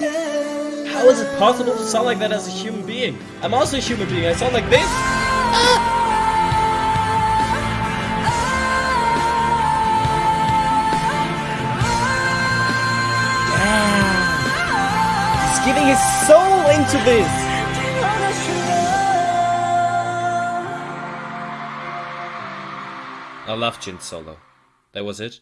How is it possible to sound like that as a human being? I'm also a human being. I sound like this. Ah. Giving his soul into this. I love Jin solo. That was it.